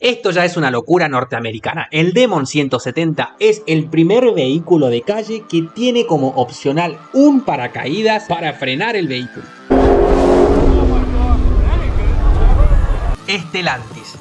Esto ya es una locura norteamericana. El Demon 170 es el primer vehículo de calle que tiene como opcional un paracaídas para frenar el vehículo.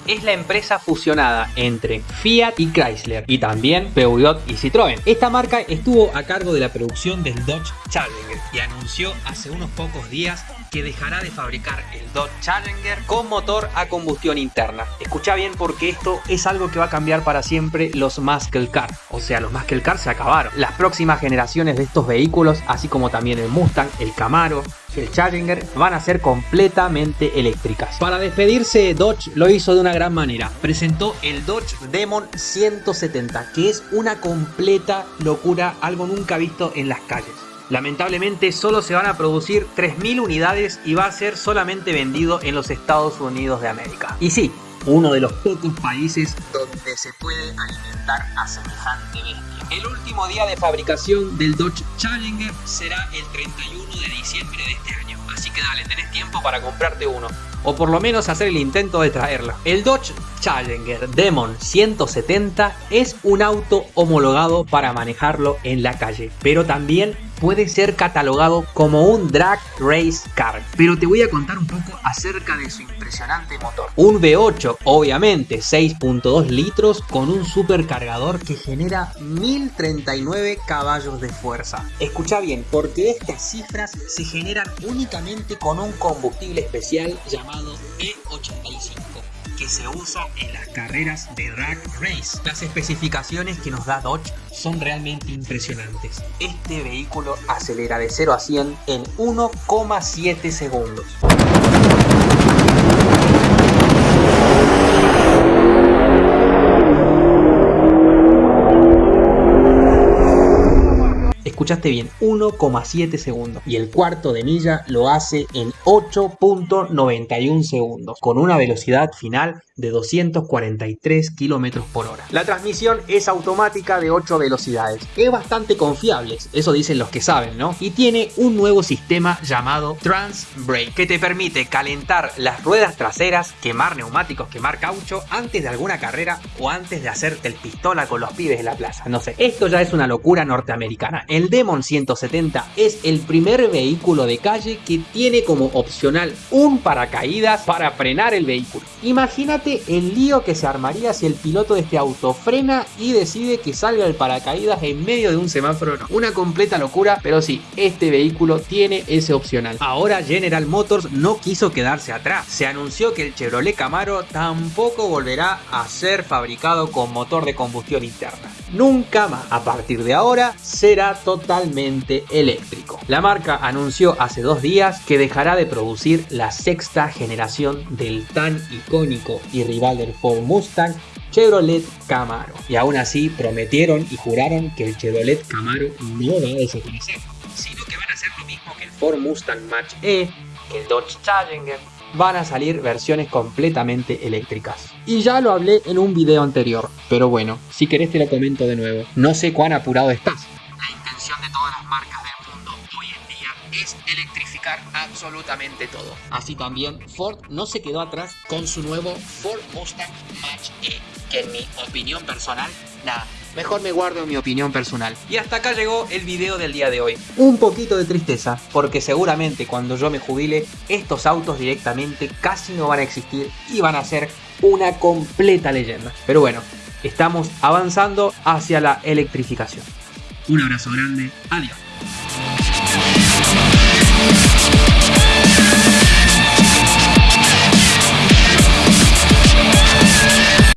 Es la empresa fusionada entre Fiat y Chrysler y también Peugeot y Citroën. Esta marca estuvo a cargo de la producción del Dodge Challenger y anunció hace unos pocos días que dejará de fabricar el Dodge Challenger con motor a combustión interna. Escucha bien porque esto es algo que va a cambiar para siempre los Muscle Car. O sea, los Muscle Car se acabaron. Las próximas generaciones de estos vehículos, así como también el Mustang, el Camaro, el Challenger van a ser completamente eléctricas. Para despedirse, Dodge lo hizo de una gran manera. Presentó el Dodge Demon 170, que es una completa locura, algo nunca visto en las calles. Lamentablemente solo se van a producir 3.000 unidades y va a ser solamente vendido en los Estados Unidos de América. Y sí, uno de los pocos países donde se puede alimentar a semejante bestia. El último día de fabricación del Dodge Challenger será el 31 de diciembre de este año. Así que dale, tenés tiempo para comprarte uno. O por lo menos hacer el intento de traerlo. El Dodge Challenger Demon 170 es un auto homologado para manejarlo en la calle. Pero también puede ser catalogado como un drag race car. Pero te voy a contar un poco acerca de su impresionante motor. Un V8, obviamente, 6.2 litros con un supercargador que genera 1039 caballos de fuerza. Escucha bien, porque estas cifras se generan únicamente con un combustible especial llamado E85 que se usa en las carreras de drag race. Las especificaciones que nos da Dodge son realmente impresionantes. Este vehículo acelera de 0 a 100 en 1,7 segundos. Escuchaste bien, 1,7 segundos. Y el cuarto de milla lo hace en 8.91 segundos, con una velocidad final de 243 kilómetros por hora. La transmisión es automática de 8 velocidades. Es bastante confiable, eso dicen los que saben, ¿no? Y tiene un nuevo sistema llamado Trans Brake, que te permite calentar las ruedas traseras, quemar neumáticos, quemar caucho antes de alguna carrera o antes de hacerte el pistola con los pibes en la plaza. No sé, esto ya es una locura norteamericana. El Demon 170 es el primer vehículo de calle que tiene como opcional un paracaídas para frenar el vehículo. Imagínate el lío que se armaría si el piloto de este auto frena y decide que salga el paracaídas en medio de un semáforo. Una completa locura, pero sí, este vehículo tiene ese opcional. Ahora General Motors no quiso quedarse atrás. Se anunció que el Chevrolet Camaro tampoco volverá a ser fabricado con motor de combustión interna. Nunca más. A partir de ahora será totalmente eléctrico. La marca anunció hace dos días que dejará de producir la sexta generación del tan icónico y rival del Ford Mustang Chevrolet Camaro. Y aún así prometieron y juraron que el Chevrolet Camaro no va a desaparecer, sino que van a hacer lo mismo que el Ford Mustang Mach E, que el Dodge Challenger, van a salir versiones completamente eléctricas. Y ya lo hablé en un video anterior, pero bueno, si querés te lo comento de nuevo. No sé cuán apurado estás. Las marcas del mundo hoy en día es electrificar absolutamente todo. Así también Ford no se quedó atrás con su nuevo Ford Mustang Mach E, que en mi opinión personal, nada, mejor me guardo mi opinión personal. Y hasta acá llegó el video del día de hoy. Un poquito de tristeza, porque seguramente cuando yo me jubile, estos autos directamente casi no van a existir y van a ser una completa leyenda. Pero bueno, estamos avanzando hacia la electrificación. Un abrazo grande, adiós.